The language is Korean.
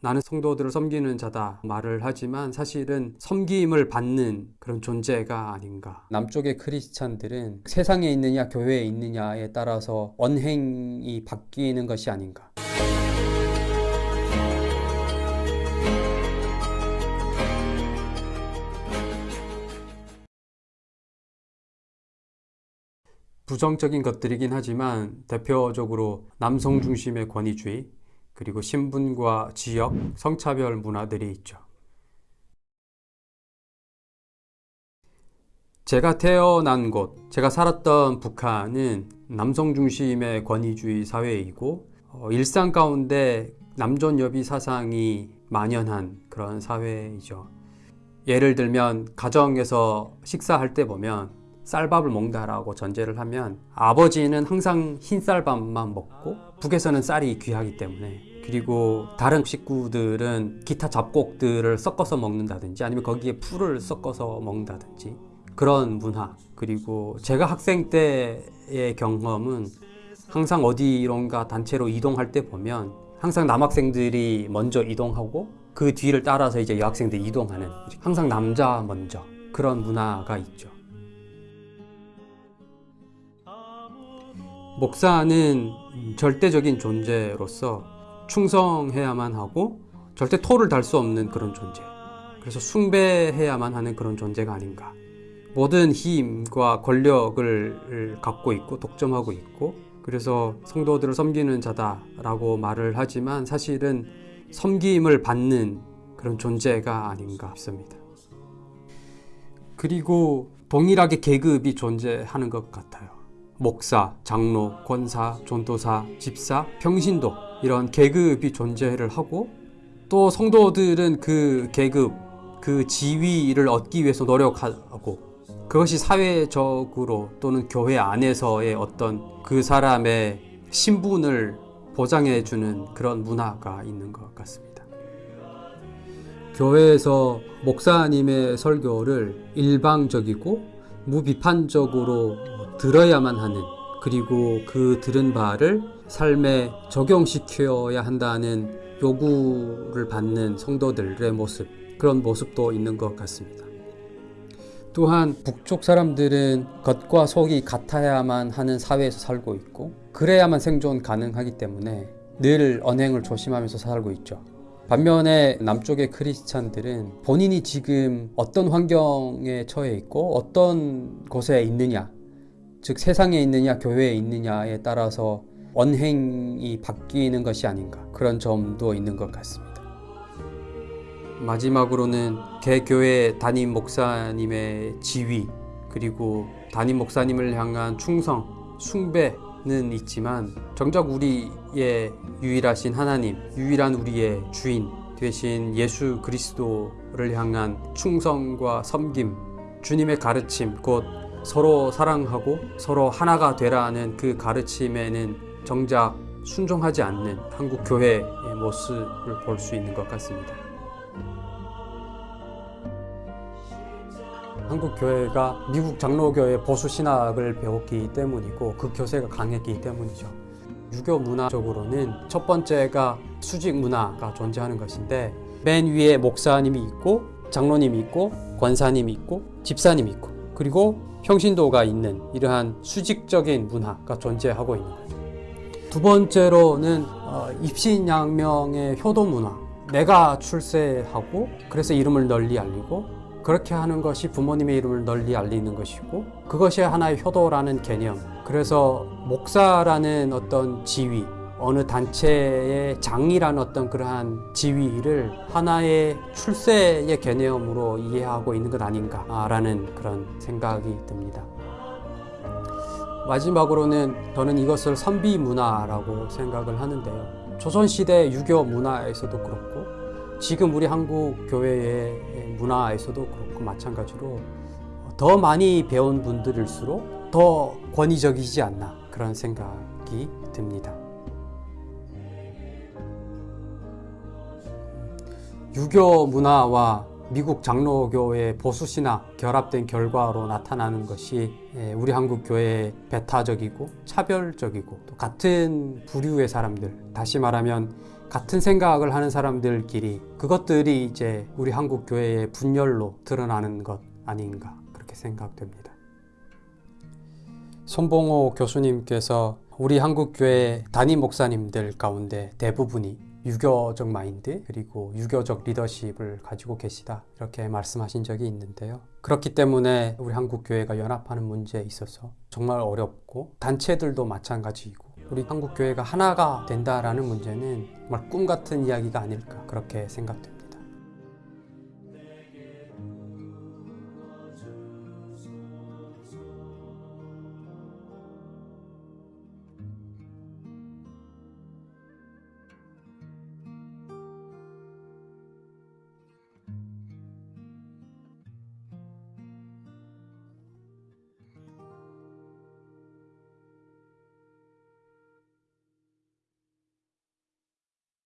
나는 성도들을 섬기는 자다 말을 하지만 사실은 섬김을 받는 그런 존재가 아닌가. 남쪽의 크리스찬들은 세상에 있느냐 교회에 있느냐에 따라서 언행이 바뀌는 것이 아닌가. 부정적인 것들이긴 하지만 대표적으로 남성 중심의 권위주의, 그리고 신분과 지역, 성차별 문화들이 있죠. 제가 태어난 곳, 제가 살았던 북한은 남성 중심의 권위주의 사회이고 어, 일상 가운데 남존여비 사상이 만연한 그런 사회이죠. 예를 들면 가정에서 식사할 때 보면 쌀밥을 먹는다라고 전제를 하면 아버지는 항상 흰 쌀밥만 먹고 북에서는 쌀이 귀하기 때문에 그리고 다른 식구들은 기타 잡곡들을 섞어서 먹는다든지 아니면 거기에 풀을 섞어서 먹는다든지 그런 문화 그리고 제가 학생 때의 경험은 항상 어디론가 단체로 이동할 때 보면 항상 남학생들이 먼저 이동하고 그 뒤를 따라서 이제 여학생들이 이동하는 항상 남자 먼저 그런 문화가 있죠. 목사는 절대적인 존재로서 충성해야만 하고 절대 토를 달 수 없는 그런 존재. 그래서 숭배해야만 하는 그런 존재가 아닌가. 모든 힘과 권력을 갖고 있고 독점하고 있고 그래서 성도들을 섬기는 자다라고 말을 하지만 사실은 섬김을 받는 그런 존재가 아닌가 싶습니다. 그리고 동일하게 계급이 존재하는 것 같아요. 목사, 장로, 권사, 전도사, 집사, 평신도 이런 계급이 존재를 하고 또 성도들은 그 계급, 그 지위를 얻기 위해서 노력하고 그것이 사회적으로 또는 교회 안에서의 어떤 그 사람의 신분을 보장해 주는 그런 문화가 있는 것 같습니다. 교회에서 목사님의 설교를 일방적이고 무비판적으로 들어야만 하는 그리고 그 들은 바를 삶에 적용시켜야 한다는 요구를 받는 성도들의 모습 그런 모습도 있는 것 같습니다. 또한 북쪽 사람들은 겉과 속이 같아야만 하는 사회에서 살고 있고 그래야만 생존 가능하기 때문에 늘 언행을 조심하면서 살고 있죠. 반면에 남쪽의 크리스찬들은 본인이 지금 어떤 환경에 처해 있고 어떤 곳에 있느냐 즉 세상에 있느냐 교회에 있느냐에 따라서 언행이 바뀌는 것이 아닌가 그런 점도 있는 것 같습니다. 마지막으로는 개교회 담임 목사님의 지위 그리고 담임 목사님을 향한 충성, 숭배는 있지만 정작 우리의 유일하신 하나님, 유일한 우리의 주인 되신 예수 그리스도를 향한 충성과 섬김, 주님의 가르침, 곧 서로 사랑하고 서로 하나가 되라는 그 가르침에는 정작 순종하지 않는 한국 교회의 모습을 볼 수 있는 것 같습니다. 한국 교회가 미국 장로교의 보수 신학을 배웠기 때문이고 그 교세가 강했기 때문이죠. 유교 문화적으로는 첫 번째가 수직 문화가 존재하는 것인데 맨 위에 목사님이 있고 장로님이 있고 권사님이 있고 집사님이 있고 그리고 평신도가 있는 이러한 수직적인 문화가 존재하고 있는 거죠. 두 번째로는 어, 입신양명의 효도 문화. 내가 출세하고 그래서 이름을 널리 알리고 그렇게 하는 것이 부모님의 이름을 널리 알리는 것이고 그것이 하나의 효도라는 개념. 그래서 목사라는 어떤 지위, 어느 단체의 장이라는 어떤 그러한 지위를 하나의 출세의 개념으로 이해하고 있는 것 아닌가라는 그런 생각이 듭니다. 마지막으로는 저는 이것을 선비 문화라고 생각을 하는데요. 조선시대 유교 문화에서도 그렇고 지금 우리 한국 교회의 문화에서도 그렇고 마찬가지로 더 많이 배운 분들일수록 더 권위적이지 않나 그런 생각이 듭니다. 유교 문화와 미국 장로교의 보수신학 결합된 결과로 나타나는 것이 예, 우리 한국 교회의 배타적이고 차별적이고 또 같은 부류의 사람들 다시 말하면 같은 생각을 하는 사람들끼리 그것들이 이제 우리 한국 교회의 분열로 드러나는 것 아닌가 그렇게 생각됩니다. 손봉호 교수님께서 우리 한국 교회 담임 목사님들 가운데 대부분이 유교적 마인드 그리고 유교적 리더십을 가지고 계시다 이렇게 말씀하신 적이 있는데요. 그렇기 때문에 우리 한국 교회가 연합하는 문제에 있어서 정말 어렵고 단체들도 마찬가지이고 우리 한국 교회가 하나가 된다라는 문제는 정말 꿈 같은 이야기가 아닐까 그렇게 생각됩니다.